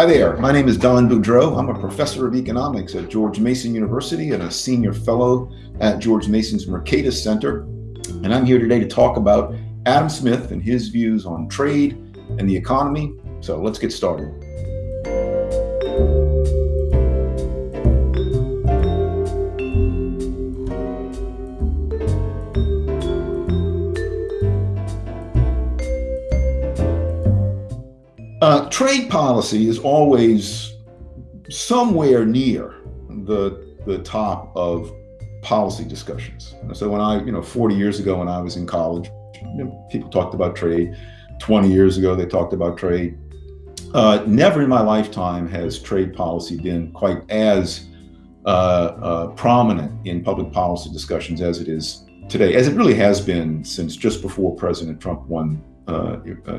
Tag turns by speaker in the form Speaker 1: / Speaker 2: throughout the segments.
Speaker 1: Hi there, my name is Don Boudreaux. I'm a professor of economics at George Mason University and a senior fellow at George Mason's Mercatus Center. And I'm here today to talk about Adam Smith and his views on trade and the economy. So let's get started. Trade policy is always somewhere near the the top of policy discussions. So when I, you know, 40 years ago when I was in college, you know, people talked about trade. 20 years ago they talked about trade. Uh, never in my lifetime has trade policy been quite as uh, uh, prominent in public policy discussions as it is today, as it really has been since just before President Trump won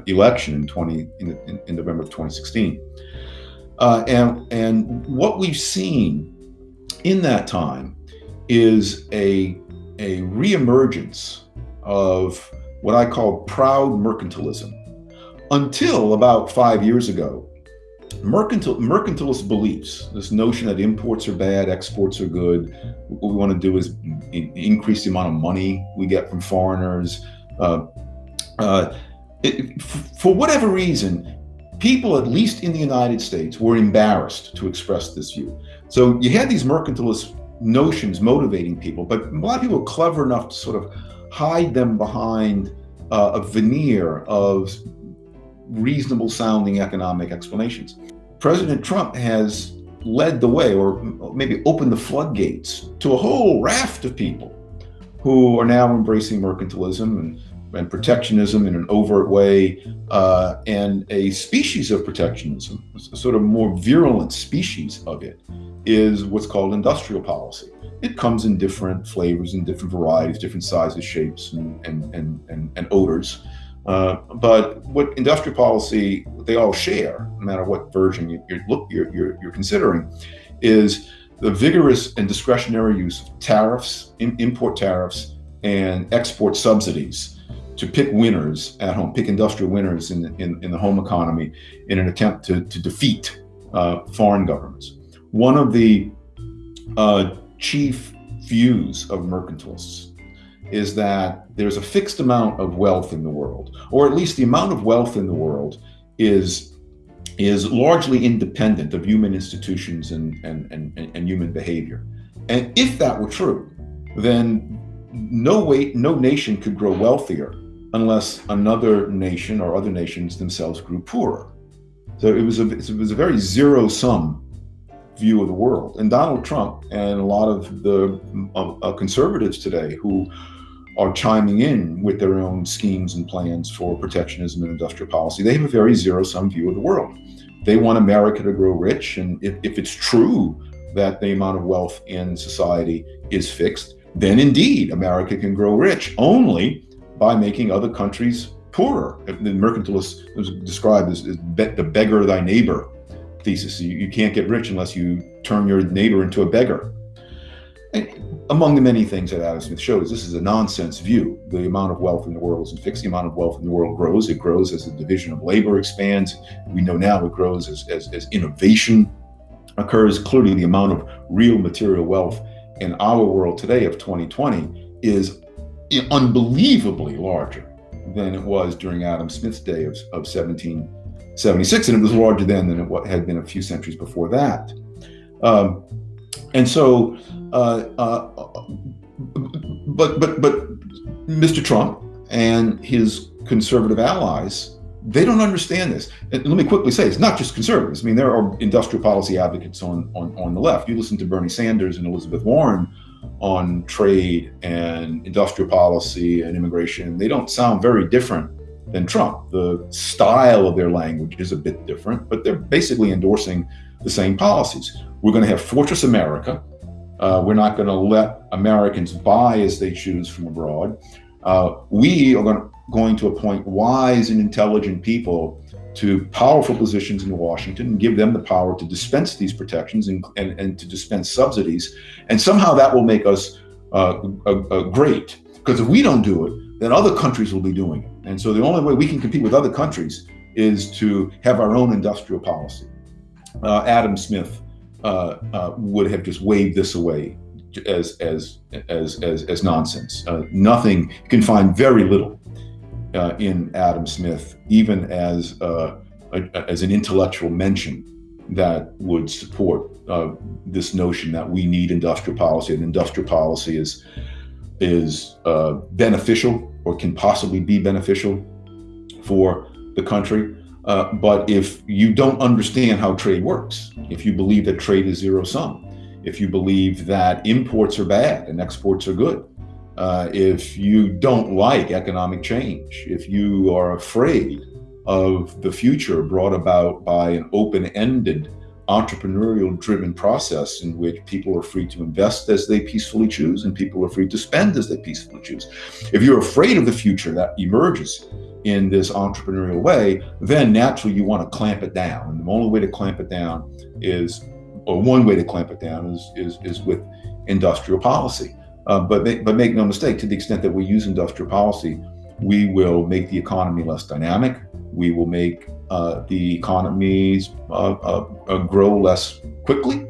Speaker 1: election in 20 in, in, November of 2016. Uh, and and what we've seen in that time is a a reemergence of what I call proud mercantilism. Until about five years ago, mercantil mercantilist beliefs, this notion that imports are bad, exports are good, what we want to do is in, increase the amount of money we get from foreigners. Uh, uh, it, for whatever reason, people, at least in the United States, were embarrassed to express this view. So you had these mercantilist notions motivating people, but a lot of people were clever enough to sort of hide them behind uh, a veneer of reasonable sounding economic explanations. President Trump has led the way, or maybe opened the floodgates to a whole raft of people who are now embracing mercantilism and and protectionism in an overt way, uh, and a species of protectionism, a sort of more virulent species of it, is what's called industrial policy. It comes in different flavors and different varieties, different sizes, shapes, and, and, and, and, and odors. Uh, but what industrial policy they all share, no matter what version you, you look you're, you're, you're, considering, is the vigorous and discretionary use of tariffs, import tariffs, and export subsidies to pick winners at home, pick industrial winners in, in, in the home economy in an attempt to, to defeat uh, foreign governments. One of the uh, chief views of mercantilists is that there's a fixed amount of wealth in the world, or at least the amount of wealth in the world is is largely independent of human institutions and, and, and, and human behavior. And if that were true, then no way, no nation could grow wealthier unless another nation or other nations themselves grew poorer. So it was a, it was a very zero sum view of the world. And Donald Trump and a lot of the uh, uh, conservatives today who are chiming in with their own schemes and plans for protectionism and industrial policy, they have a very zero sum view of the world. They want America to grow rich. And if, if it's true that the amount of wealth in society is fixed, then indeed America can grow rich only by making other countries poorer. The mercantilist was described as, as the beggar thy neighbor thesis. You, you, can't get rich unless you turn your neighbor into a beggar. And among the many things that Adam Smith shows, this is a nonsense view. The amount of wealth in the world isn't fixed. The amount of wealth in the world grows. It grows as the division of labor expands. We know now it grows as, as, as innovation occurs. Clearly, the amount of real material wealth in our world today of 2020 is unbelievably larger than it was during Adam Smith's day of, of 1776, and it was larger then than it had been a few centuries before that. Um, and so, uh, uh, but but but Mr. Trump and his conservative allies, they don't understand this. And let me quickly say, it's not just conservatives. I mean, there are industrial policy advocates on on, on the left. You listen to Bernie Sanders and Elizabeth Warren on trade and industrial policy and immigration, they don't sound very different than Trump. The style of their language is a bit different, but they're basically endorsing the same policies. We're going to have Fortress America. Uh, we're not going to let Americans buy as they choose from abroad. Uh, we are going to, going to appoint wise and intelligent people to powerful positions in Washington and give them the power to dispense these protections and, and, and to dispense subsidies. And somehow that will make us uh, great. Because if we don't do it, then other countries will be doing it. And so the only way we can compete with other countries is to have our own industrial policy. uh, Adam Smith uh, uh, would have just waved this away as as as as, as nonsense. Uh, nothing you can find very little uh, in Adam Smith, even as uh, a, as an intellectual mention that would support this notion that we need industrial policy and industrial policy is is beneficial or can possibly be beneficial for the country. Uh, but if you don't understand how trade works, if you believe that trade is zero sum, if you believe that imports are bad and exports are good, uh, if you don't like economic change, if you are afraid of the future brought about by an open ended, entrepreneurial driven process in which people are free to invest as they peacefully choose and people are free to spend as they peacefully choose. If you're afraid of the future that emerges in this entrepreneurial way, then naturally you want to clamp it down. And the only way to clamp it down is, or one way to clamp it down is, is, is with industrial policy. Uh, but, make, but make no mistake, to the extent that we use industrial policy, we will make the economy less dynamic. We will make uh, the economies uh, uh, uh grow less quickly.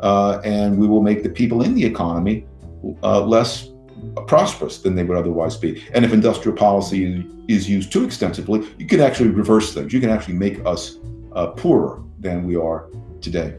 Speaker 1: And we will make the people in the economy less prosperous than they would otherwise be. And if industrial policy is used too extensively, you can actually reverse things. You can actually make us poorer than we are today.